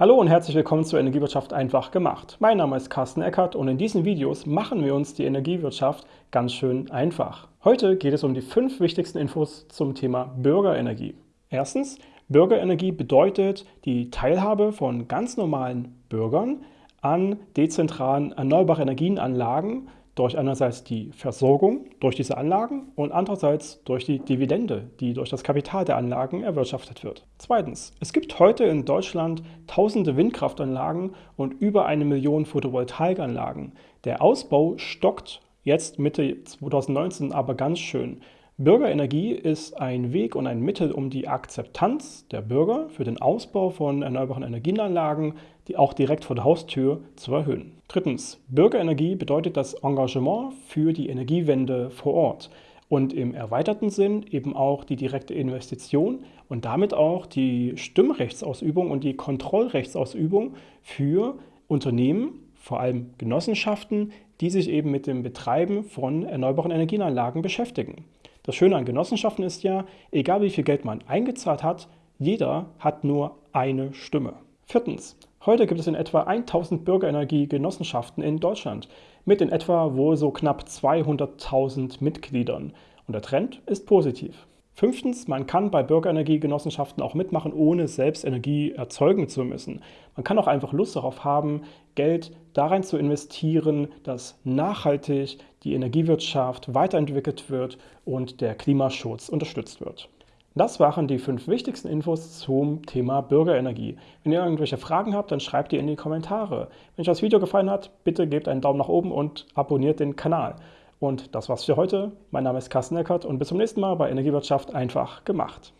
Hallo und herzlich willkommen zur Energiewirtschaft einfach gemacht. Mein Name ist Carsten Eckert und in diesen Videos machen wir uns die Energiewirtschaft ganz schön einfach. Heute geht es um die fünf wichtigsten Infos zum Thema Bürgerenergie. Erstens, Bürgerenergie bedeutet die Teilhabe von ganz normalen Bürgern an dezentralen erneuerbaren Energienanlagen durch einerseits die Versorgung durch diese Anlagen und andererseits durch die Dividende, die durch das Kapital der Anlagen erwirtschaftet wird. Zweitens, es gibt heute in Deutschland tausende Windkraftanlagen und über eine Million Photovoltaikanlagen. Der Ausbau stockt jetzt Mitte 2019 aber ganz schön. Bürgerenergie ist ein Weg und ein Mittel, um die Akzeptanz der Bürger für den Ausbau von erneuerbaren Energienanlagen, die auch direkt vor der Haustür, zu erhöhen. Drittens. Bürgerenergie bedeutet das Engagement für die Energiewende vor Ort und im erweiterten Sinn eben auch die direkte Investition und damit auch die Stimmrechtsausübung und die Kontrollrechtsausübung für Unternehmen, vor allem Genossenschaften, die sich eben mit dem Betreiben von erneuerbaren Energienanlagen beschäftigen. Das Schöne an Genossenschaften ist ja, egal wie viel Geld man eingezahlt hat, jeder hat nur eine Stimme. Viertens. Heute gibt es in etwa 1000 Bürgerenergie-Genossenschaften in Deutschland mit in etwa wohl so knapp 200.000 Mitgliedern. Und der Trend ist positiv. Fünftens, man kann bei Bürgerenergiegenossenschaften auch mitmachen, ohne selbst Energie erzeugen zu müssen. Man kann auch einfach Lust darauf haben, Geld darin zu investieren, dass nachhaltig die Energiewirtschaft weiterentwickelt wird und der Klimaschutz unterstützt wird. Das waren die fünf wichtigsten Infos zum Thema Bürgerenergie. Wenn ihr irgendwelche Fragen habt, dann schreibt die in die Kommentare. Wenn euch das Video gefallen hat, bitte gebt einen Daumen nach oben und abonniert den Kanal. Und das war's für heute. Mein Name ist Carsten Eckert und bis zum nächsten Mal bei Energiewirtschaft einfach gemacht.